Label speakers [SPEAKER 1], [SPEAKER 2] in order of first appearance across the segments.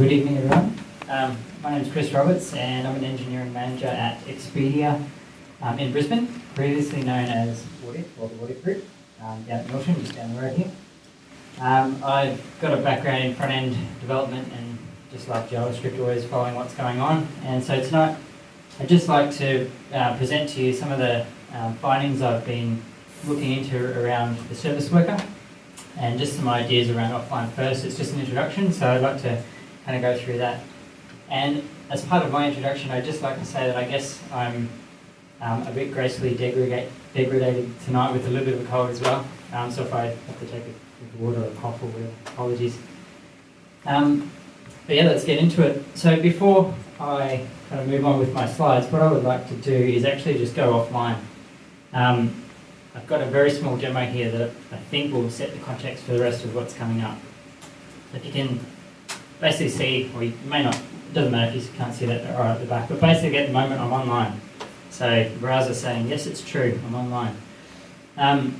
[SPEAKER 1] Good evening, everyone. Um, my name is Chris Roberts, and I'm an engineering manager at Expedia um, in Brisbane, previously known as Wotif, or the Wotif Group, um, down at Milton, just down the road here. Um, I've got a background in front-end development and just like JavaScript, always following what's going on. And so tonight, I'd just like to uh, present to you some of the um, findings I've been looking into around the service worker and just some ideas around offline first. It's just an introduction, so I'd like to kind of go through that. And as part of my introduction, I'd just like to say that I guess I'm um, a bit gracefully degraded, tonight with a little bit of a cold as well. Um, so if I have to take a water or a cough or whatever, apologies. Um, but yeah, let's get into it. So before I kind of move on with my slides, what I would like to do is actually just go offline. Um, I've got a very small demo here that I think will set the context for the rest of what's coming up. If you can basically see, or you may not, it doesn't matter if you can't see that right at the back, but basically at the moment I'm online. So the browser saying, yes, it's true, I'm online. Um,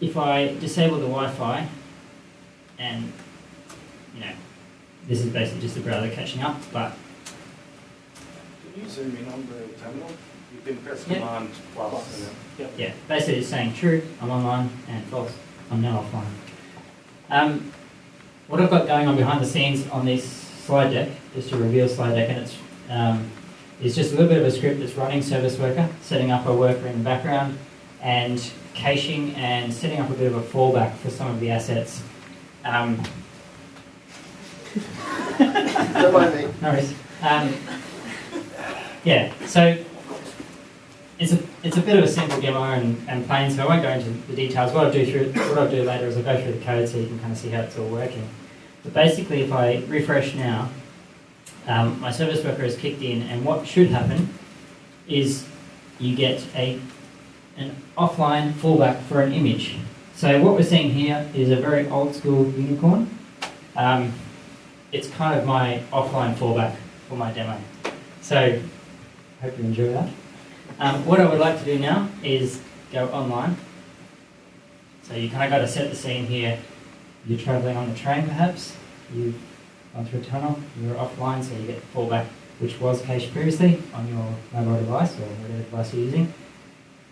[SPEAKER 1] if I disable the Wi-Fi, and you know, this is basically just the browser catching up, but
[SPEAKER 2] Can you zoom in on the terminal? You can press
[SPEAKER 1] Yeah.
[SPEAKER 2] command plus then. Yep.
[SPEAKER 1] yeah, basically it's saying true, I'm online, and false, I'm now offline. Um, what I've got going on behind the scenes on this slide deck, just a reveal slide deck, and it's um, is just a little bit of a script that's running Service Worker, setting up a worker in the background, and caching and setting up a bit of a fallback for some of the assets. Um,
[SPEAKER 3] Don't mind me.
[SPEAKER 1] no worries. Um, yeah, so it's a, it's a bit of a simple demo and, and plain, so I won't go into the details. What I'll do through what I'll do later is I'll go through the code so you can kind of see how it's all working. But basically, if I refresh now, um, my service worker is kicked in, and what should happen is you get a an offline fallback for an image. So what we're seeing here is a very old school unicorn. Um, it's kind of my offline fallback for my demo. So, I hope you enjoy that. Um, what I would like to do now is go online. So you kind of got to set the scene here. You're traveling on the train perhaps, you've gone through a tunnel, you're offline so you get the fallback which was cached previously on your mobile device or whatever device you're using.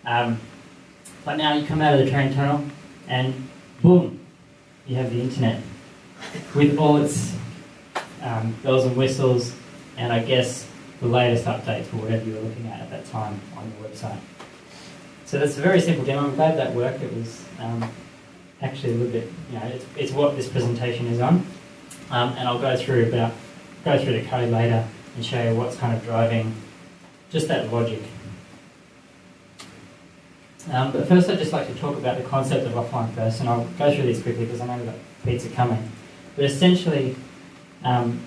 [SPEAKER 1] Um, but now you come out of the train tunnel and boom, you have the internet with all its um, bells and whistles, and I guess the latest updates for whatever you were looking at at that time on your website. So that's a very simple demo. I'm glad that worked. It was um, actually a little bit, you know, it's, it's what this presentation is on, um, and I'll go through about go through the code later and show you what's kind of driving just that logic. Um, but first, I'd just like to talk about the concept of offline first, and I'll go through these quickly because I know we've got pizza coming. But essentially, um,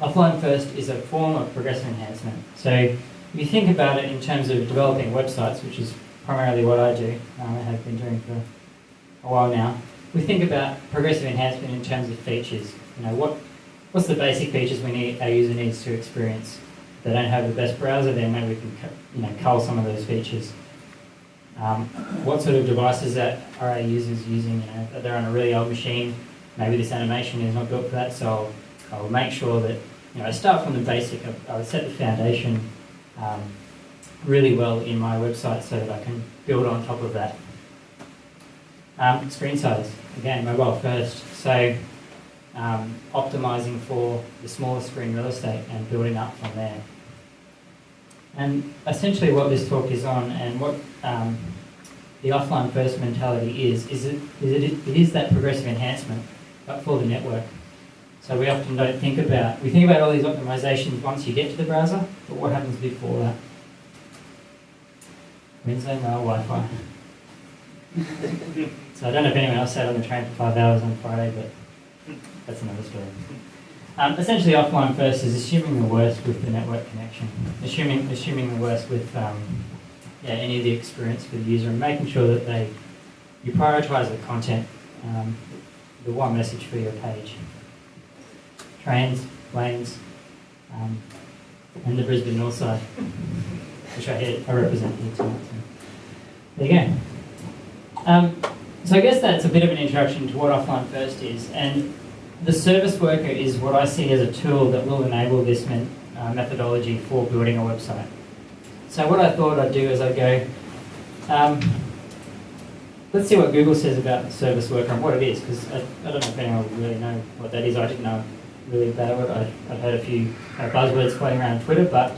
[SPEAKER 1] offline first is a form of progressive enhancement. So if you think about it in terms of developing websites, which is primarily what I do, um, I have been doing for a while now, we think about progressive enhancement in terms of features. You know, what what's the basic features we need our user needs to experience? If they don't have the best browser, then maybe we can you know cull some of those features. Um, what sort of devices that are our users using? You know, they're on a really old machine, maybe this animation is not built for that, so I'll, I'll make sure that you know I start from the basic. I will set the foundation um, really well in my website so that I can build on top of that. Um, screen size again, mobile first. So um, optimizing for the smaller screen real estate and building up from there. And essentially what this talk is on and what um, the offline first mentality is, is it, is it, it is that progressive enhancement, but for the network. So we often don't think about, we think about all these optimizations once you get to the browser, but what happens before that? Wednesday mail Wi-Fi. So I don't know if anyone else sat on the train for five hours on Friday, but that's another story. Um, essentially, offline first is assuming the worst with the network connection, assuming assuming the worst with um, yeah, any of the experience for the user, and making sure that they you prioritize the content, um, the one message for your page. Trains, planes, um, and the Brisbane North Side, which I, I represent here tonight. So. There you go. Um, so I guess that's a bit of an introduction to what offline first is, and the service worker is what I see as a tool that will enable this men, uh, methodology for building a website. So what I thought I'd do is I'd go, um, let's see what Google says about the service worker and what it is, because I, I don't know if anyone really know what that is. I didn't know really about it. I, I've heard a few uh, buzzwords floating around Twitter, but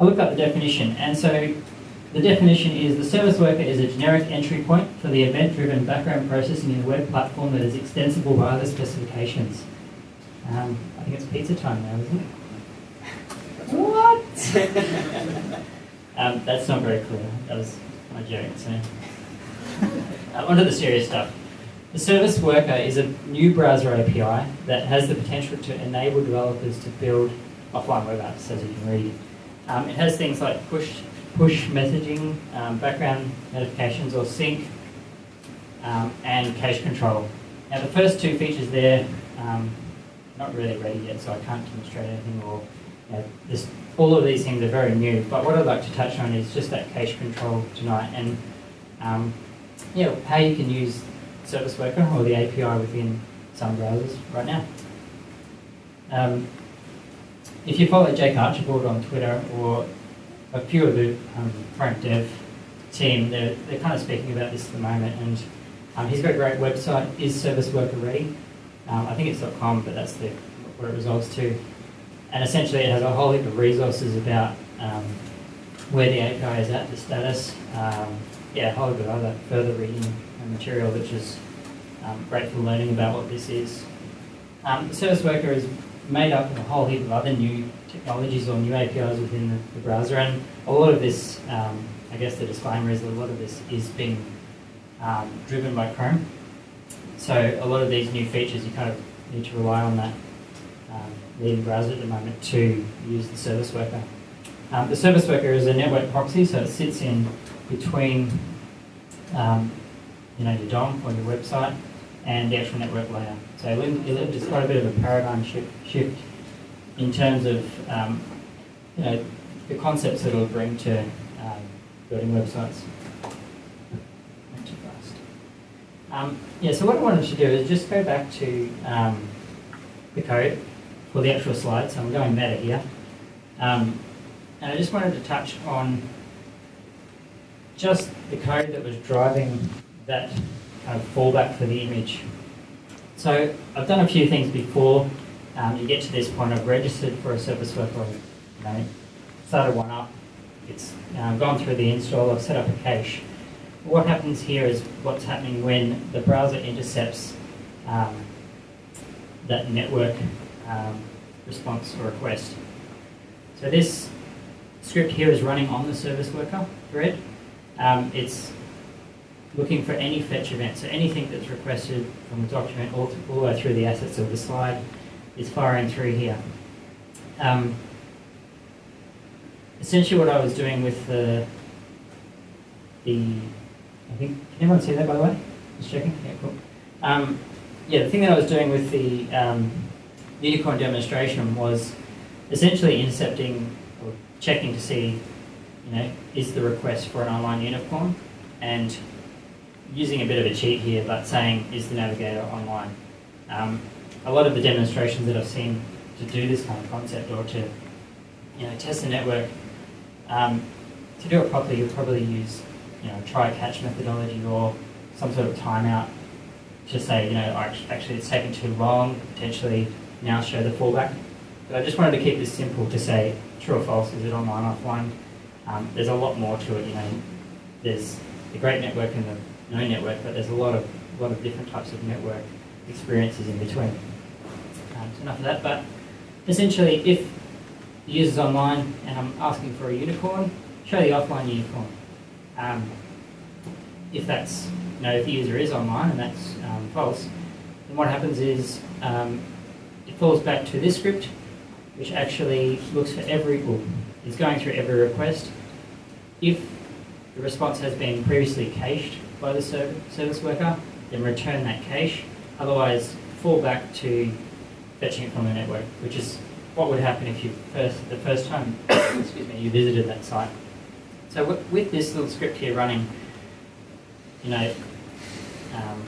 [SPEAKER 1] I looked up the definition, and so the definition is the service worker is a generic entry point for the event-driven background processing in a web platform that is extensible by other specifications. Um, I think it's pizza time now, isn't it? What? um, that's not very clear. That was my joke. So, uh, onto the serious stuff. The service worker is a new browser API that has the potential to enable developers to build offline web apps, as you can read. Um, it has things like push push messaging, um, background notifications or sync, um, and cache control. Now the first two features there, um, not really ready yet, so I can't demonstrate anything or you know, this, all of these things are very new. But what I'd like to touch on is just that cache control tonight and um, yeah, how you can use Service Worker or the API within some browsers right now. Um, if you follow Jake Archibald on Twitter or a few of the um, current dev team, they're, they're kind of speaking about this at the moment, and um, he's got a great website, is service worker ready. Um, I think it's .com, but that's the, what it resolves to. And essentially it has a whole heap of resources about um, where the API is at, the status, um, yeah, a whole heap of other further reading and material, which is um, great for learning about what this is. Um, the service worker is made up of a whole heap of other new technologies or new APIs within the, the browser, and a lot of this, um, I guess the disclaimer is that a lot of this is being um, driven by Chrome. So a lot of these new features, you kind of need to rely on that um, leading browser at the moment to use the service worker. Um, the service worker is a network proxy, so it sits in between um, you know, your DOM or your website and the actual network layer. So it, it is quite a bit of a paradigm shift in terms of um, you know, the concepts that it'll bring to um, building websites. Not too fast. Um, yeah, so what I wanted to do is just go back to um, the code for the actual slide. So I'm going meta here. Um, and I just wanted to touch on just the code that was driving that kind of fallback for the image. So I've done a few things before um, you get to this point. I've registered for a service worker, know, started one up. It's um, gone through the install. I've set up a cache. What happens here is what's happening when the browser intercepts um, that network um, response or request. So this script here is running on the service worker thread. Um, it's looking for any fetch event, so anything that's requested from the document all, all the way through the assets of the slide is firing through here. Um, essentially what I was doing with the, the, I think, can everyone see that by the way? Just checking, yeah, cool. Um, yeah, the thing that I was doing with the um, unicorn demonstration was essentially intercepting or checking to see, you know, is the request for an online unicorn and using a bit of a cheat here, but saying is the navigator online. Um, a lot of the demonstrations that I've seen to do this kind of concept or to you know test the network, um, to do it properly, you'll probably use you know try catch methodology or some sort of timeout to say you know actually it's taken too long, potentially now show the fallback. But I just wanted to keep this simple to say true or false, is it online, or offline? Um, there's a lot more to it, you know. There's the great network and the no network, but there's a lot of a lot of different types of network experiences in between. So enough of that, but essentially if the user's online and I'm asking for a unicorn, show the offline unicorn. Um, if that's, you know, if the user is online and that's um, false, then what happens is um, it falls back to this script, which actually looks for every, well, is going through every request. If the response has been previously cached by the service worker, then return that cache. Otherwise, fall back to fetching it from the network, which is what would happen if you first the first time excuse me you visited that site. So with this little script here running, you know, um,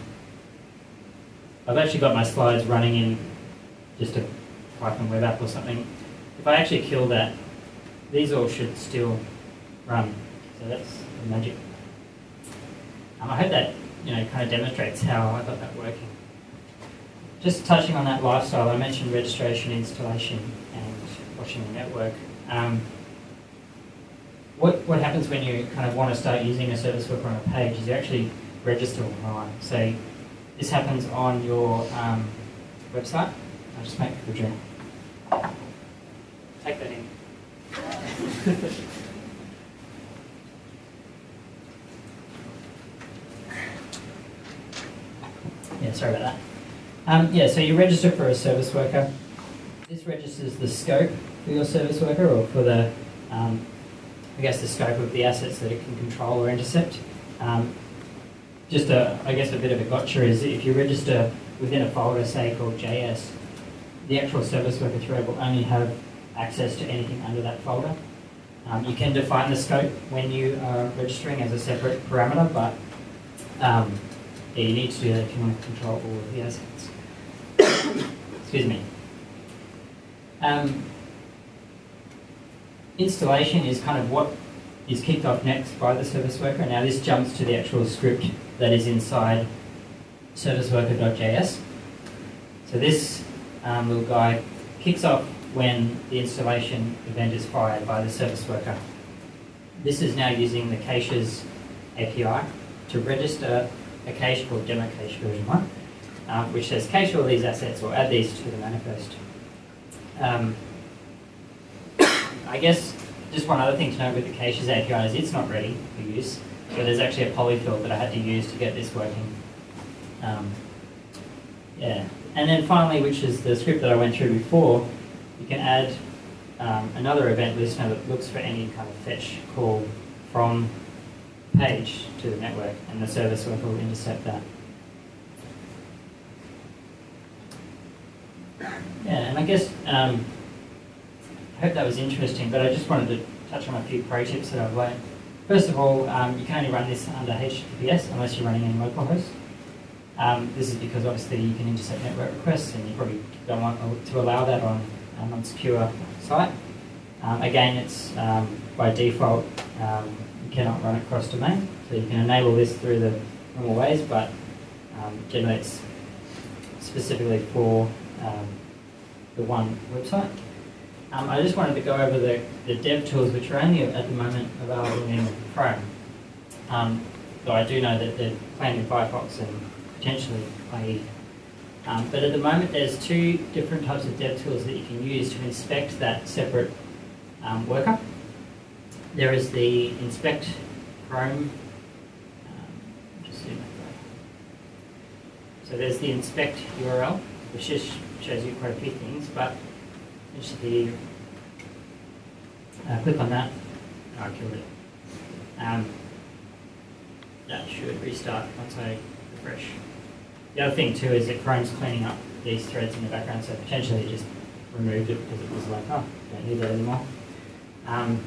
[SPEAKER 1] I've actually got my slides running in just a Python web app or something. If I actually kill that, these all should still run. So that's the magic. Um, I hope that you know kind of demonstrates how I got that working. Just touching on that lifecycle, I mentioned registration, installation, and watching the network. Um, what, what happens when you kind of want to start using a service worker on a page is you actually register online. So this happens on your um, website. I'll just make a drink. Take that in. yeah, sorry about that. Um, yeah, so you register for a service worker. This registers the scope for your service worker or for the, um, I guess, the scope of the assets that it can control or intercept. Um, just a, I guess, a bit of a gotcha is if you register within a folder, say, called JS, the actual service worker thread will only have access to anything under that folder. Um, you can define the scope when you are registering as a separate parameter, but um, yeah, you need to do that if you want to control all of the assets. Excuse me. Um, installation is kind of what is kicked off next by the service worker. Now this jumps to the actual script that is inside serviceworker.js. So this um, little guy kicks off when the installation event is fired by the service worker. This is now using the caches API to register a cache called demo cache version 1, um, which says cache all these assets or add these to the manifest. Um, I guess just one other thing to note with the caches API is it's not ready for use. So there's actually a polyfill that I had to use to get this working. Um, yeah, and then finally, which is the script that I went through before, you can add um, another event listener that looks for any kind of fetch call from page to the network, and the service will intercept that. Yeah, and I guess um, I hope that was interesting, but I just wanted to touch on a few pro tips that I've learned. First of all, um, you can only run this under HTTPS unless you're running in localhost. Um, this is because obviously you can intercept network requests and you probably don't want to allow that on an unsecure site. Um, again, it's um, by default, um, you cannot run it cross domain, so you can enable this through the normal ways, but um, generally it's specifically for the one website. Um, I just wanted to go over the, the dev tools which are only at the moment available in Chrome. Um, though I do know that they're planned in Firefox and potentially IE. Um, but at the moment there's two different types of dev tools that you can use to inspect that separate um, worker. There is the inspect Chrome. Um, So there's the inspect URL, which just shows you quite a few things, but the uh, click on that. Oh, I killed it. Um, that should restart once I refresh. The other thing too is that Chrome's cleaning up these threads in the background, so potentially just removed it because it was like, oh, don't need that anymore. Um,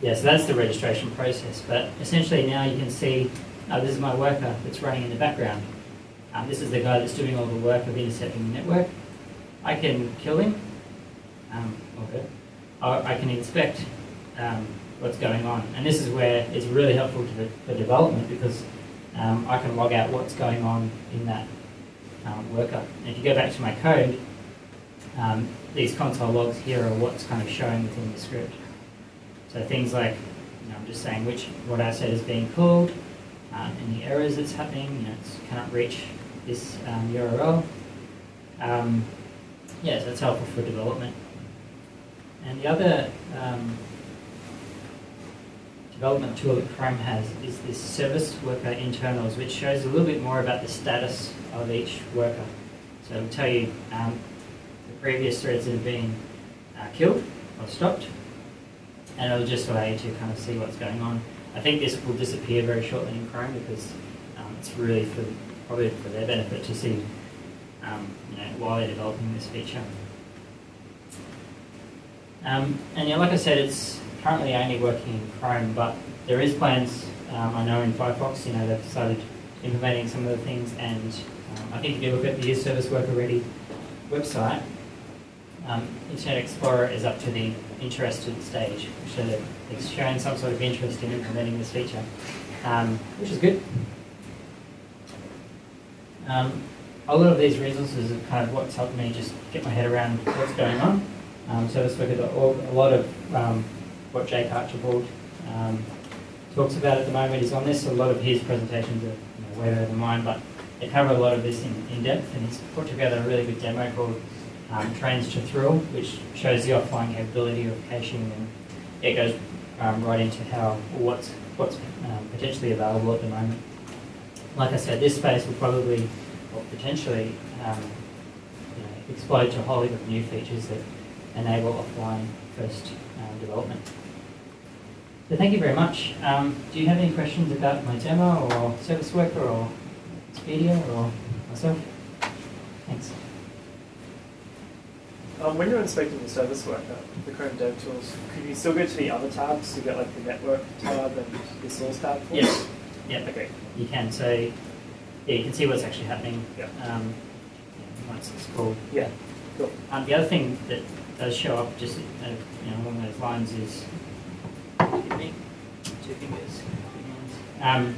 [SPEAKER 1] yeah, so that's the registration process. But essentially now you can see, oh, this is my worker that's running in the background. Um, this is the guy that's doing all the work of intercepting the network. I can kill him, um, okay. I, can inspect um, what's going on. And this is where it's really helpful to the, for development because um, I can log out what's going on in that um, worker. And if you go back to my code, um, these console logs here are what's kind of showing within the script. So things like, you know, I'm just saying which what asset is being called, um, any errors that's happening, you know, it cannot reach this um, URL. Um, yeah, so it's helpful for development. And the other um, development tool that Chrome has is this service worker internals, which shows a little bit more about the status of each worker. So it'll tell you um, the previous threads that have been uh, killed or stopped, and it'll just allow you to kind of see what's going on. I think this will disappear very shortly in Chrome because um, it's really for probably for their benefit to see um, you know, while they're developing this feature. Um, and yeah, like I said, it's currently only working in Chrome, but there is plans, um, I know in Firefox, you know, they've started implementing some of the things and Um, I think if you look at the Youth Service Worker Ready website, um, Internet Explorer is up to the interested stage, so it's showing some sort of interest in implementing this feature, um, which is good. Um, a lot of these resources are kind of what's helped me just get my head around what's going on. Um, Service Worker, a lot of um, what Jake Archibald um, talks about at the moment is on this. A lot of his presentations are you know, way better than mine, but they cover a lot of this in, in depth, and he's put together a really good demo called um, Trained to Thrill, which shows the offline capability of caching, and it goes um, right into how what's what's um, potentially available at the moment. Like I said, this space will probably or potentially um, you know, explode to a whole heap of new features that enable offline first um, development. So thank you very much. Um, do you have any questions about my demo or service worker or Expedia or myself? Thanks.
[SPEAKER 4] Um, when you're inspecting the service worker, the Chrome Dev Tools, could you still go to the other tabs to get like the network tab and the source tab? For it?
[SPEAKER 1] Yes. Yeah,
[SPEAKER 4] Okay.
[SPEAKER 1] you can. So yeah, you can see what's actually happening.
[SPEAKER 4] Yeah.
[SPEAKER 1] Um, yeah, once it's called.
[SPEAKER 4] Yeah. Cool.
[SPEAKER 1] Um, the other thing that does show up just uh, you know, along those lines is two fingers. Um,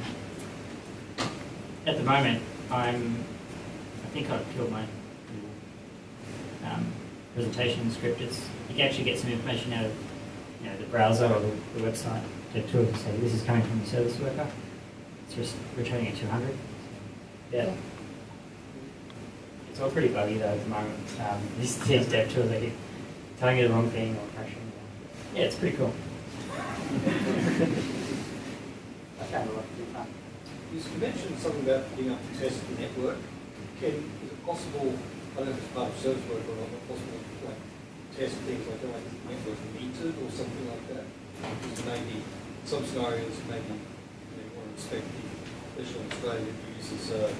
[SPEAKER 1] at the moment, I'm. I think I've killed my um, presentation script. It's you can actually get some information out of you know the browser or the, the website. To say this is coming from the service worker. It's just returning at 200. Yeah. It's all pretty buggy though at the moment. Um, these, these dev tools, they keep telling you the wrong thing or crashing. Yeah, it's pretty cool. I found a lot of fun.
[SPEAKER 5] You mentioned something about being able to test the network. Can, is it possible, I don't know if it's part of service work or not, but possible to like test things like, is the network metered or something like that? Because maybe some scenarios, maybe you, know, you want to inspect the, especially in Australia, uses uh,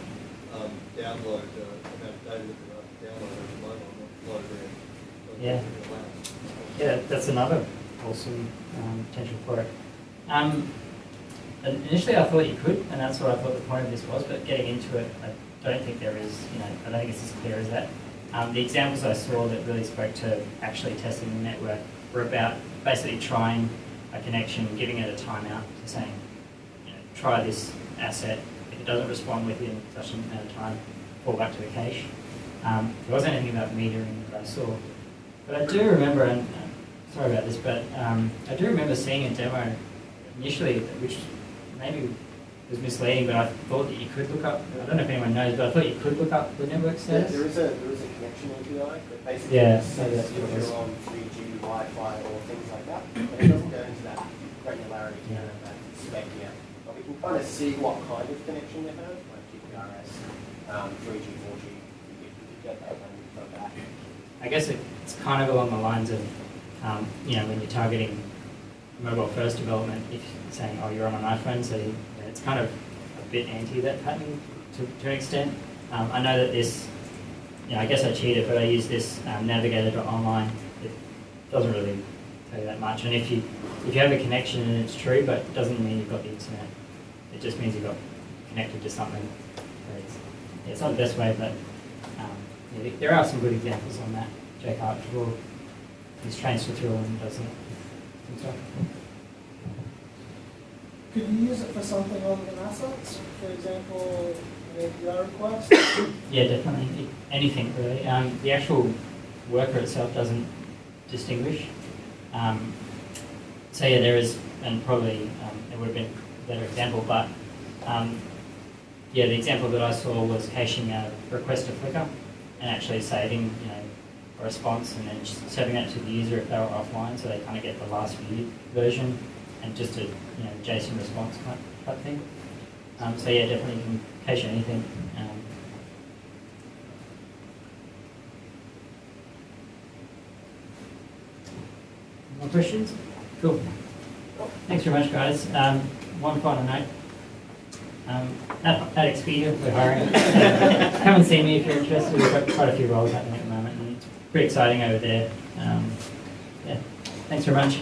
[SPEAKER 5] um, download, uh, data that download mobile, not load around.
[SPEAKER 1] Yeah. Yeah, that's another awesome um, potential for it. Um, initially, I thought you could, and that's what I thought the point of this was. But getting into it, I don't think there is. You know, I don't think it's as clear as that. Um, the examples I saw that really spoke to actually testing the network were about basically trying a connection, giving it a timeout, saying, you know, try this asset. If it doesn't respond within such an amount of time, fall back to the cache. Um, there wasn't anything about metering that I saw. But I do remember, and uh, sorry about this, but um, I do remember seeing a demo initially, which maybe was misleading, but I thought that you could look up, I don't know if anyone knows, but I thought you could look up the network status.
[SPEAKER 3] there is a, there is a connection API, but basically
[SPEAKER 1] Yeah,
[SPEAKER 3] says if you're on 3G, Wi-Fi or things like that, but it doesn't go into that granularity
[SPEAKER 1] Yeah.
[SPEAKER 3] and that spec yet. But we can kind of see what kind of connection they have, like um, 3G, 4G, we could, we get that when we go back.
[SPEAKER 1] I guess it's kind of along the lines of, um, you know, when you're targeting mobile first development, if saying, oh, you're on an iPhone, so you, it's kind of a bit anti that pattern to, to an extent. Um, I know that this, you know, I guess I cheated, but I use this um, navigator.online. It doesn't really tell you that much. And if you if you have a connection and it's true, but it doesn't mean you've got the internet. It just means you've got connected to something. So It's, it's not the best way, but um, yeah, there are some good examples on that. Jake Archibald, he's Trained to Thrill and does it.
[SPEAKER 6] Could you use it for something other than assets? For example, an API request?
[SPEAKER 1] Yeah, definitely. Anything really. Um, the actual worker itself doesn't distinguish. Um, so yeah, there is, and probably um, it would have been better example, but um, yeah, the example that I saw was caching a request to Flickr and actually saving, you know, a response and then just serving that to the user if they were offline, so they kind of get the last viewed version and just a you know JSON response type, type thing. Um, so yeah, definitely you can cache anything. Um, more questions? Cool. Thanks very much, guys. Um, one final note. Um, at, at Expedia, we're hiring. Come and see me if you're interested. We've got quite a few roles happening at the moment, and pretty exciting over there. Um, yeah. Thanks very much.